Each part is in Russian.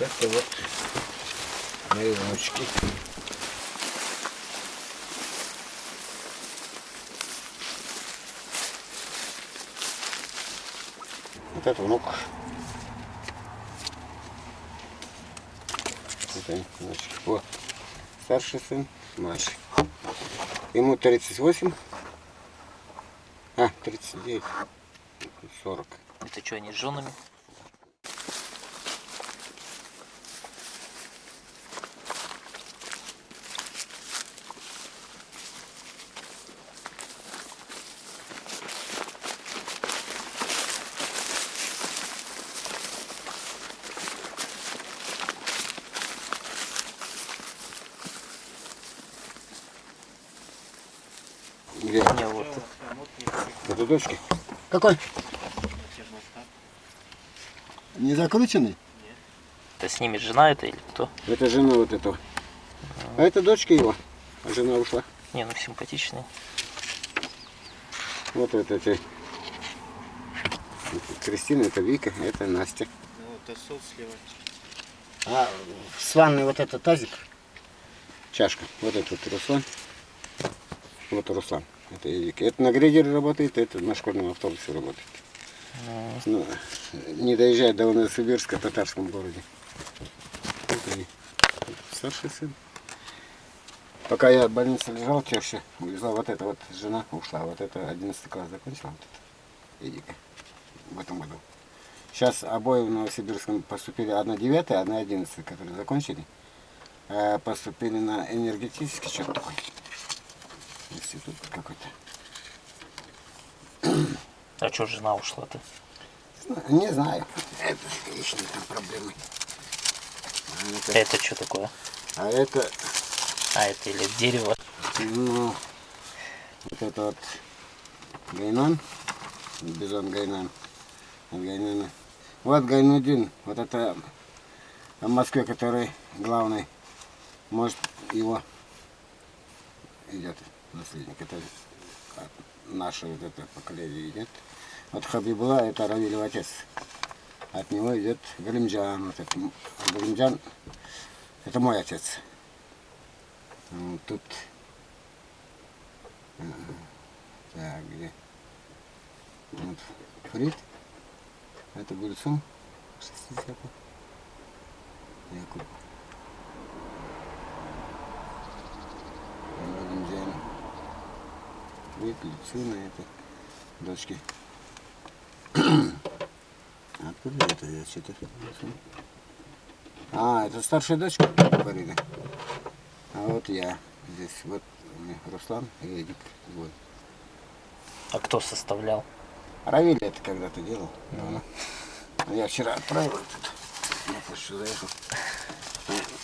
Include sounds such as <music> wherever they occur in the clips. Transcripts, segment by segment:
Это вот мои внучки. Вот это внук. Это внучки. Вот. Старший сын, младший. Ему 38. А, 39. 40. Это что, они с женами? Где? Не, вот. Это дочки. Какой? Не закрученный? Это с ними жена это или кто? Это жена вот этого. А это дочка его. А жена ушла. Не, ну симпатичный. Вот это эти. Кристина, это Вика, это Настя. Ну, это сот слева. А с ванной вот этот тазик. Чашка. Вот этот Руслан. Вот Руслан. Это Эдик. Это на грейдере работает, это на школьном автобусе работает. Ну, не доезжает до Новосибирска, в татарском городе. Они. Вот Старший сын. Пока я в больнице лежал, теща увезла вот эта вот жена ушла. Вот это 11 класс закончила. Вот это. Эдика. В этом году. Сейчас обои в Новосибирском поступили, одна девятая, одна одиннадцатая, которые закончили. э, Поступили на энергетический что-то такой. Институт какой-то. А что жена ушла-то? Не знаю. Это личные там проблемы. А это, Это что такое? а это, А, это или дерево? ну, вот это вот Гайнан, Бизон Гайнан. От Гайнана. Вот Гайнудин, вот это в Москве, который главный, может его идет наследник. Это от наше вот это поколение идет. Вот Хабибула, это Равилев отец. От него идет Галимджан. Вот это, Галимджан, это мой отец. Тут. Так, где? Вот Фрид. Это Гульцум. 60 Якуб. Галимджан. Фрид, Люцина, это дочки. Откуда это я что-то... А, это старшая дочка Фарида. А вот я здесь. Вот у меня Руслан и Эдик. Вот. А кто составлял? Равиль это когда-то делал. давно. А Я вчера отправил этот. Я почти заехал.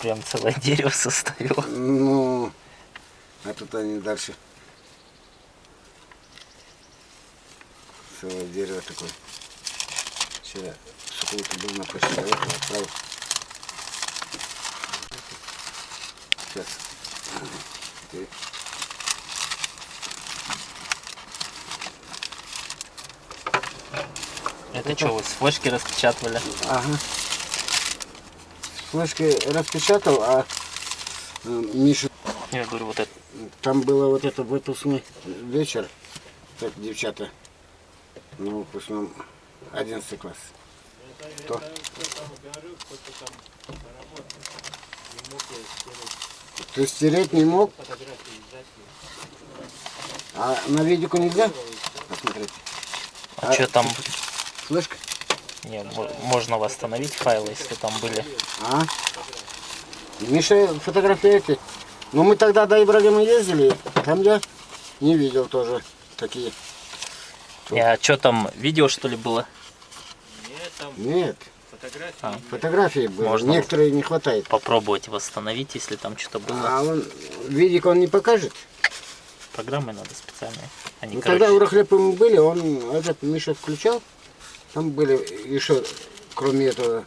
Прям целое дерево составил. Ну, а тут они дальше. Целое дерево такое. Вчера сукулка был на заехал, отправил. Сейчас. Ты- Это что, вы с флешки распечатывали? Ага. Флешки распечатал, а э, Миша, Я говорю, вот это. там было вот это выпускной вечер, как девчата, на выпускном 11 класс. Кто? Ты стереть не мог? А на видику нельзя посмотреть? А, что там? Флешка? Не, мо- можно восстановить файлы, если там были. А? Миша фотографии эти. Ну мы тогда до Ибрагима ездили, там я не видел тоже такие. Не, а что там, видео что ли было? Нет, там Нет, фотографии. А. фотографии были, Можно. некоторые не хватает. Попробовать восстановить, если там что-то было. А он видик он не покажет. Программы надо специальные. Они, Ну короче, тогда у Рахлепа мы были, он этот Миша включал. Там были еще, кроме этого,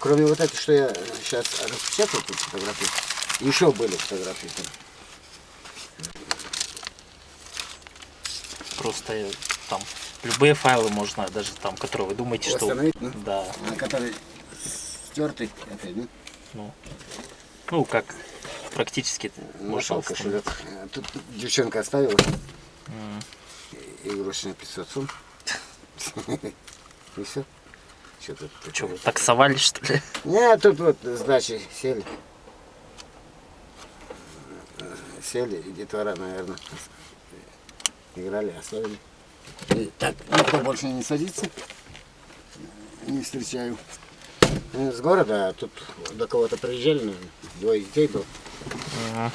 кроме вот этих, что я сейчас распечатал тут фотографии, еще были фотографии там. просто там любые файлы можно, даже там, которые вы думаете, что... Восстановить, ну? Да. на который стертый. Это, ну, Ну, ну как, практически нашел восстановить. кошелек. Э, Тут девчонка оставила. М. Игрушечный 500 сум. И все. Что тут? Чё, вы таксовали, что ли? Не, тут вот с дачи сели. Сели, и детвора, наверное, играли, оставили. И так, никто больше не садится. Не встречаю. С города, а тут до кого-то приезжали, наверное. Двое детей было. Мгм.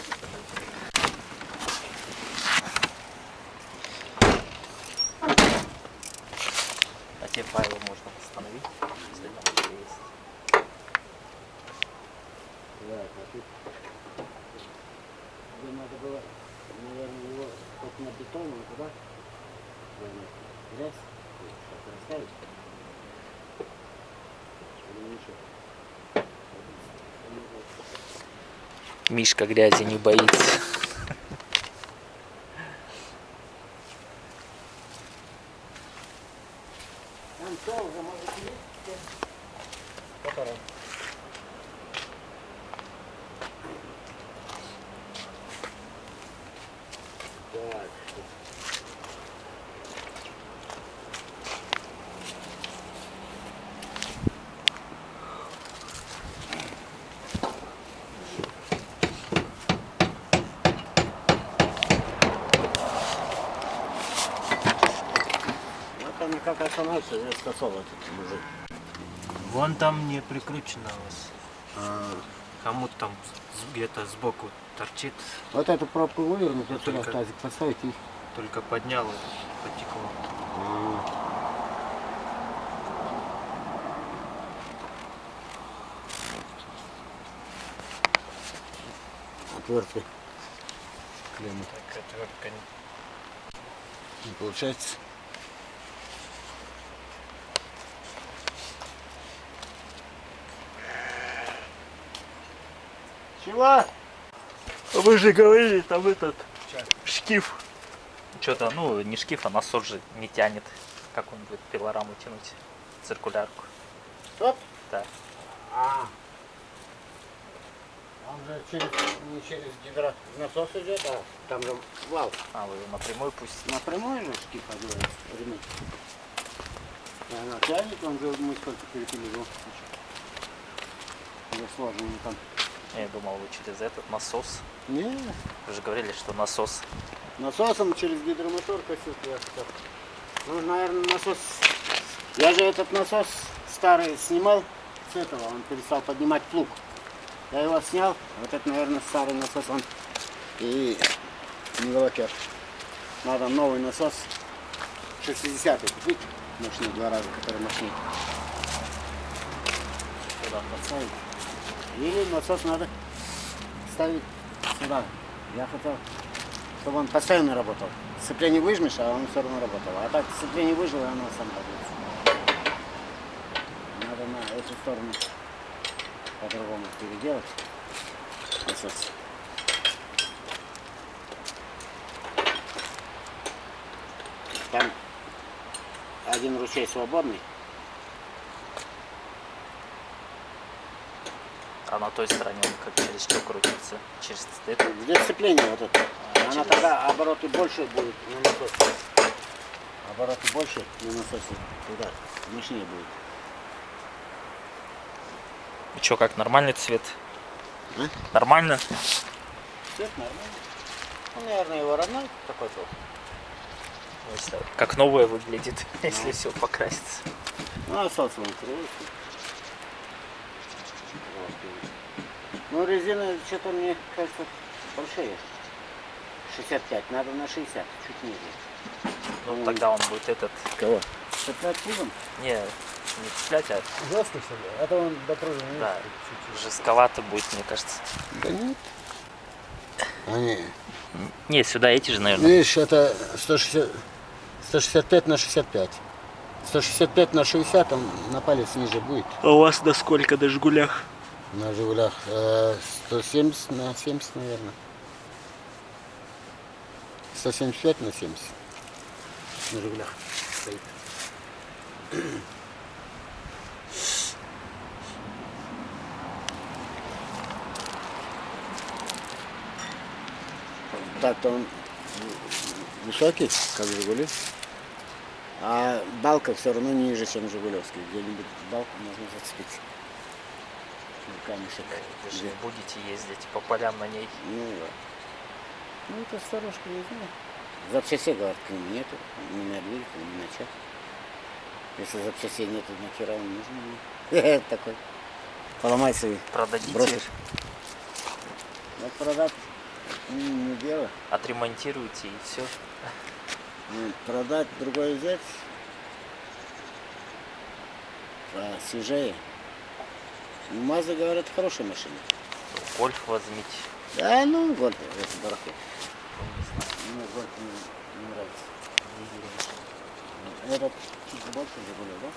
А те файлы можно восстановить, если там есть. Да, а тут где надо было, наверное, его только на бетон, туда наверное, грязь, что-то расставить. Мишка грязи не боится. Там все уже может есть. Который? Так. Вот остановится, я сказал этот мужик. Вон там не прикручено у вас. Кому-то там с- где-то сбоку торчит, Вот эту пробку вывернуть, вот сюда тазик поставить и... только поднял и потекло. Отвертки. Клеммы. Так, отвертка не- Не получается. Чего? Вы же говорили, там этот шкив. Что-то, ну, не шкив, а насос же не тянет. Как он будет пилораму тянуть? Циркулярку. Стоп. Да. А. Он же через, не через гидронасос идет, а там же вал. А, вы его напрямую пусть. Напрямую же шкип одевается, ремень. Она тянет, он же мы сколько перепилили. Уже сложно там. Я думал, вы через этот насос. Не, Вы же говорили, что насос. насосом через гидромотор косил я. Ну, наверное, насос... Я же этот насос старый снимал с этого, он перестал поднимать плуг. Я его снял, вот это, наверное, старый насос, он и не волокет. Надо новый насос 60 купить, мощный два раза, который мощнее. Туда. Поставить. Или насос надо ставить сюда. Я хотел, чтобы он постоянно работал. Сцепление выжмешь, а он все равно работал. А так сцепление выжило, и оно сам работает. Надо на эту сторону по-другому переделать. Насос. Там один ручей свободный. А на той стороне он как через что крутится? Через это? Где сцепление вот это? А, Она через- тогда обороты больше будет на насосе. Обороты больше на насосе туда. Мощнее будет. И что, как нормальный цвет? А? Нормально? Цвет нормальный. Ну, наверное, его родной. Ну, если- Как новое выглядит, <laughs> если все покрасится. Ну, насос вон круглый. Ну, резина что-то мне кажется большие. 65, надо на 60, чуть ниже. Ну, тогда он будет этот... Кого? 65 пузом? Не, не цеплять, а Жесткий что ли? Это он до пружины да, жестковато будет, мне кажется. Да нет. Они, Не, сюда эти же, наверное. видишь, это 160, 165 на 65. 165 на 60, он на палец ниже будет. А у вас на сколько на Жигулях? на Жигулях э, 170 на 70, наверное. 175 на 70 на Жигулях стоит. Так-то он высокий, как Жигули. А балка все равно ниже, чем Жигулевский. Где-нибудь балку можно зацепить. Ну, камешек. Вы же будете ездить по полям на ней. Ну, да. Ну, это старушка, не знаю. Запчастей, говорят, к ним нету. Ни на двигатель, ни на чё. Если запчастей нету, нахера он нужен? <laughs> Такой. Поломается и Продадите, бросишь. Вот продать не дело. отремонтируете и все. Продать другой взять. А свежее. Ну, Мазда, говорят, хорошая машина. Гольф возьмите. Да, ну, вот, это барахло. Ну, Мне гольф не, не нравится. дизель. Этот чуть больше Жигуля, да?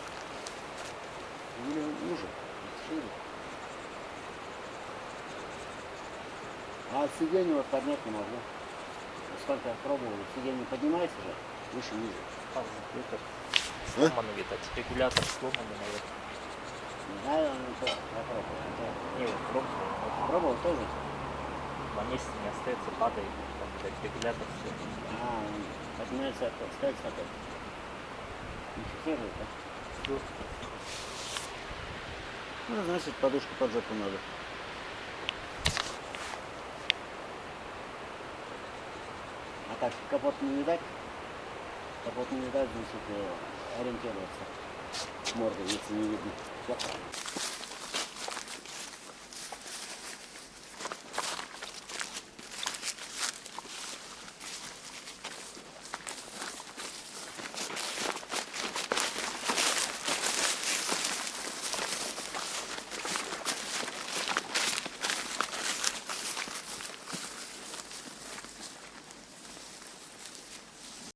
Жигуля уже. шире. А сиденье вот поднять не могу. Сколько я пробовал, сиденье поднимается же, выше ниже. А, это сломанный, видать. Регулятор сломанный, наверное. Не пробовал. тоже. На месте не остается, падает. Там, видать, регулятор все. А, поднимается, опускается опять. Не фиксирует, да? Ну, значит, подушку под жопу надо. А так, капот не видать? Капот не видать, значит, э, ориентироваться. Мордой, если не видно.